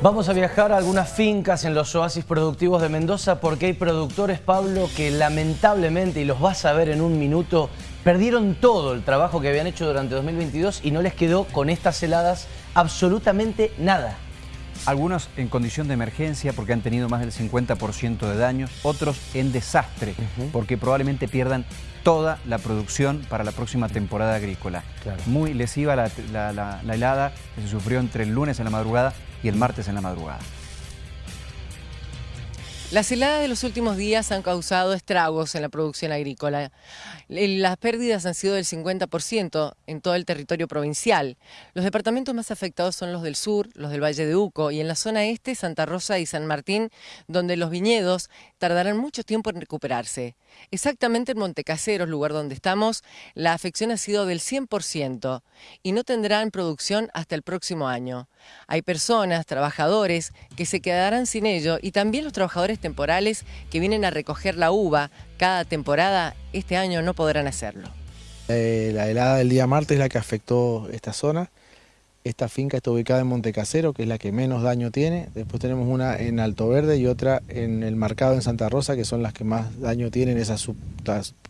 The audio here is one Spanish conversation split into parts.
Vamos a viajar a algunas fincas en los oasis productivos de Mendoza porque hay productores, Pablo, que lamentablemente, y los vas a ver en un minuto, perdieron todo el trabajo que habían hecho durante 2022 y no les quedó con estas heladas absolutamente nada. Algunos en condición de emergencia porque han tenido más del 50% de daños, otros en desastre porque probablemente pierdan toda la producción para la próxima temporada agrícola. Muy lesiva la, la helada que se sufrió entre el lunes en la madrugada y el martes en la madrugada. Las heladas de los últimos días han causado estragos en la producción agrícola. Las pérdidas han sido del 50% en todo el territorio provincial. Los departamentos más afectados son los del sur, los del Valle de Uco y en la zona este Santa Rosa y San Martín, donde los viñedos tardarán mucho tiempo en recuperarse. Exactamente en Montecaseros, lugar donde estamos, la afección ha sido del 100% y no tendrán producción hasta el próximo año. Hay personas, trabajadores, que se quedarán sin ello y también los trabajadores temporales que vienen a recoger la uva cada temporada, este año no podrán hacerlo. Eh, la helada del día martes es la que afectó esta zona. Esta finca está ubicada en Montecasero, que es la que menos daño tiene. Después tenemos una en Alto Verde y otra en el Marcado en Santa Rosa, que son las que más daño tienen, esas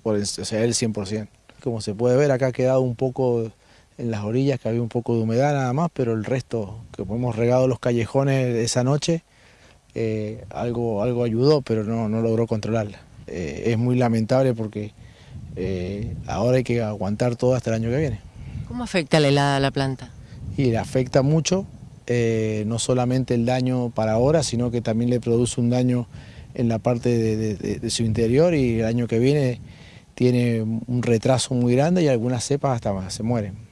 por el, o sea, el 100%. Como se puede ver, acá ha quedado un poco en las orillas, que había un poco de humedad nada más, pero el resto, que hemos regado los callejones esa noche, eh, algo, algo ayudó, pero no, no logró controlarla. Eh, es muy lamentable porque eh, ahora hay que aguantar todo hasta el año que viene. ¿Cómo afecta la helada a la planta? Y le afecta mucho, no solamente el daño para ahora, sino que también le produce un daño en la parte de, su interior y el año que viene tiene un retraso muy grande y algunas cepas hasta se mueren.